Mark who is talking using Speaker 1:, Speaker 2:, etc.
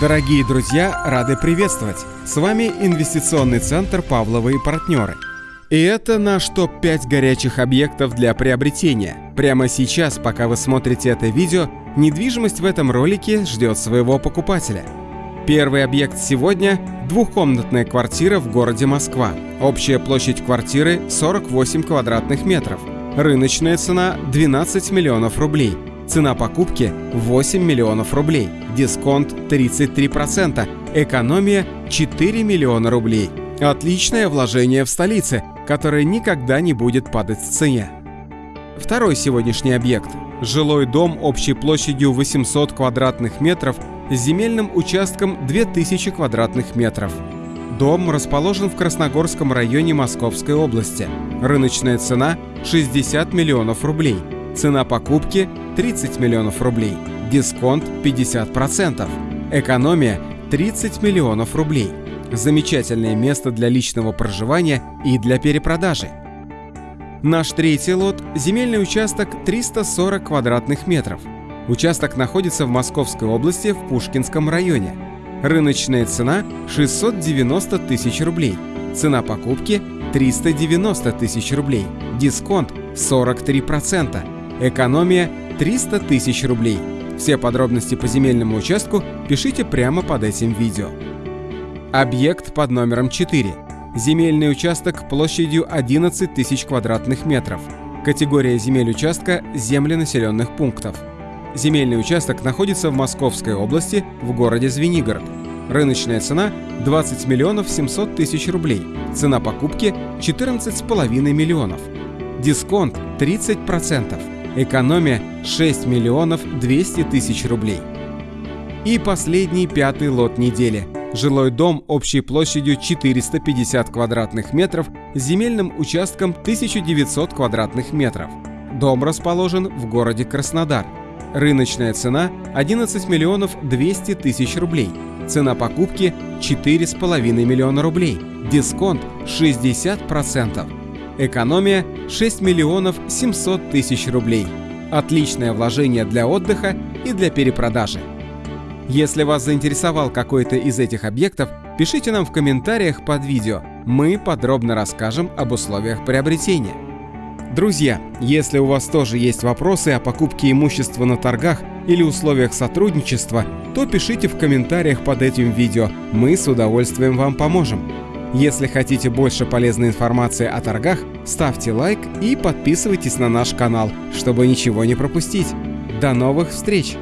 Speaker 1: Дорогие друзья, рады приветствовать! С вами инвестиционный центр «Павловы и партнеры». И это наш топ-5 горячих объектов для приобретения. Прямо сейчас, пока вы смотрите это видео, недвижимость в этом ролике ждет своего покупателя. Первый объект сегодня – двухкомнатная квартира в городе Москва. Общая площадь квартиры – 48 квадратных метров. Рыночная цена – 12 миллионов рублей – Цена покупки 8 миллионов рублей, дисконт 33%, экономия 4 миллиона рублей. Отличное вложение в столице, которое никогда не будет падать в цене. Второй сегодняшний объект – жилой дом общей площадью 800 квадратных метров с земельным участком 2000 квадратных метров. Дом расположен в Красногорском районе Московской области. Рыночная цена – 60 миллионов рублей – Цена покупки 30 миллионов рублей, дисконт 50%, экономия 30 миллионов рублей. Замечательное место для личного проживания и для перепродажи. Наш третий лот – земельный участок 340 квадратных метров. Участок находится в Московской области в Пушкинском районе. Рыночная цена – 690 тысяч рублей. Цена покупки – 390 тысяч рублей. Дисконт – 43%. Экономия 300 тысяч рублей. Все подробности по земельному участку пишите прямо под этим видео. Объект под номером 4. Земельный участок площадью 11 тысяч квадратных метров. Категория земель участка – земли населенных пунктов. Земельный участок находится в Московской области, в городе Звенигород. Рыночная цена – 20 миллионов 700 тысяч рублей. Цена покупки – 14,5 миллионов. Дисконт – 30%. Экономия 6 миллионов 200 тысяч рублей. И последний пятый лот недели. Жилой дом общей площадью 450 квадратных метров с земельным участком 1900 квадратных метров. Дом расположен в городе Краснодар. Рыночная цена 11 миллионов 200 тысяч рублей. Цена покупки 4,5 миллиона рублей. Дисконт 60%. Экономия 6 миллионов 700 тысяч рублей. Отличное вложение для отдыха и для перепродажи. Если вас заинтересовал какой-то из этих объектов, пишите нам в комментариях под видео. Мы подробно расскажем об условиях приобретения. Друзья, если у вас тоже есть вопросы о покупке имущества на торгах или условиях сотрудничества, то пишите в комментариях под этим видео. Мы с удовольствием вам поможем. Если хотите больше полезной информации о торгах, ставьте лайк и подписывайтесь на наш канал, чтобы ничего не пропустить. До новых встреч!